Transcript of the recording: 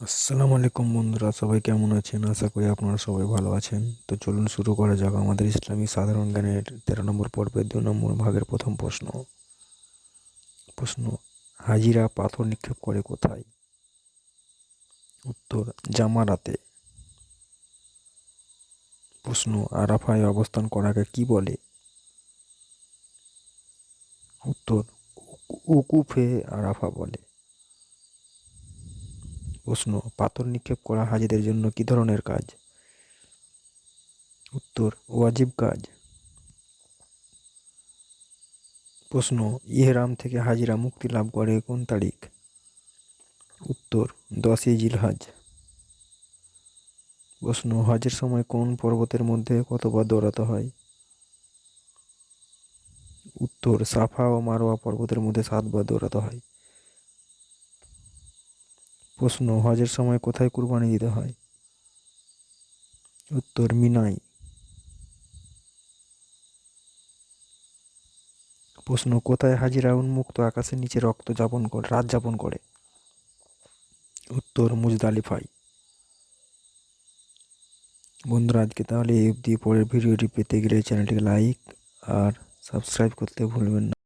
আসসালামু আলাইকুম বন্ধুরা, সবাই কেমন আছেন? আশা করি আপনারা সবাই ভালো আছেন। তো চলুন শুরু করা যাক আমাদের ইসলামী সাধারণ জ্ঞানের তেরো নম্বর পর্বের দু নম্বর ভাগের প্রথম প্রশ্ন। প্রশ্ন, হাজিরা পাথর নিক্ষেপ করে কোথায়? উত্তর, জামারাতে। প্রশ্ন, আরাফায় অবস্থান করাকে কি বলে? উত্তর উকুফে আরাফা বলে। প্রশ্ন, পাথর নিক্ষেপ করা হাজিদের জন্য কি ধরনের কাজ? উত্তর, ওয়াজিব কাজ। প্রশ্ন, ইহরাম থেকে হাজিরা মুক্তি লাভ করে কোন তারিখ? উত্তর, দশই জিলহাজ। প্রশ্ন, হজের সময় কোন পর্বতের মধ্যে কতবার দৌড়াতে হয়? উত্তর, সাফা ও মারোয়া পর্বতের মধ্যে সাতবার দৌড়াতে হয়। প্রশ্ন, হজের সময় কোথায় কুরবানি দিতে হয়? উত্তর, মিনাই। প্রশ্ন, কোথায় হাজিরা উন্মুক্ত আকাশের নিচে রক্ত যাপন করে, রাত যাপন করে? উত্তর মুজদালিফাই বন্ধুরা, আজকে তাহলে এই অবধি। পরের ভিডিওটি পেতে গেলে চ্যানেলটিকে লাইক আর সাবস্ক্রাইব করতে ভুলবেন না।